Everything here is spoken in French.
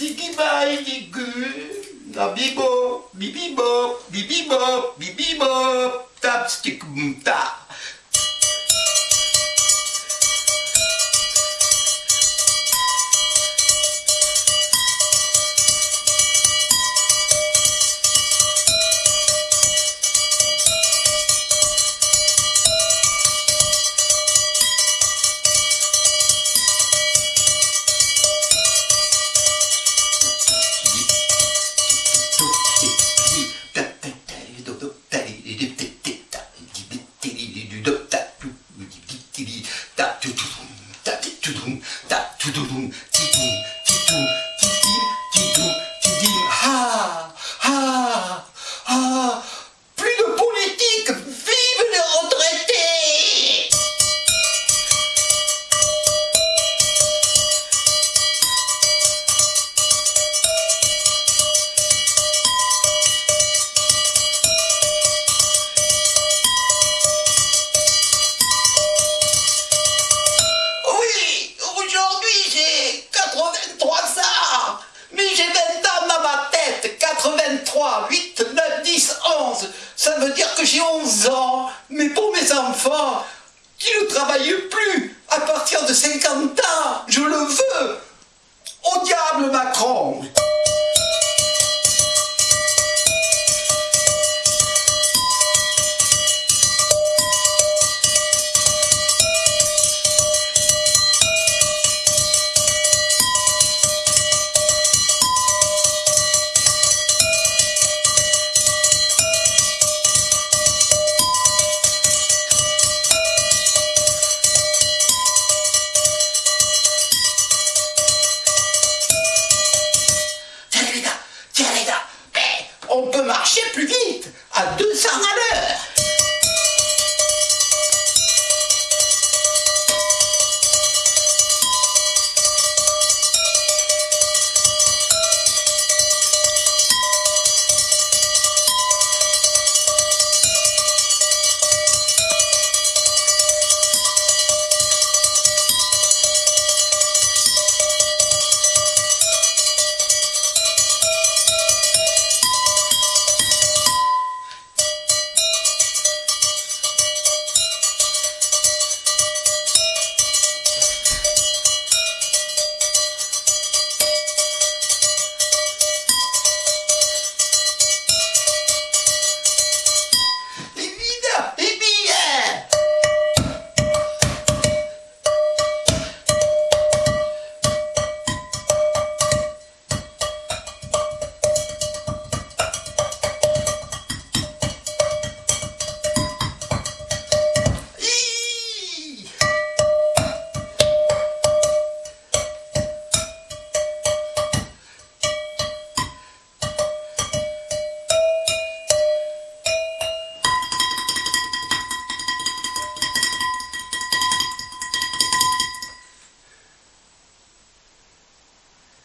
シキバイキグラビボビビボビビボビビボタッチテクムタ 두둥 따두두둥 따두두둥 두둥. Enfants, qui ne travaillent plus à partir de 50 ans, je le veux. Au diable Macron sangat ada.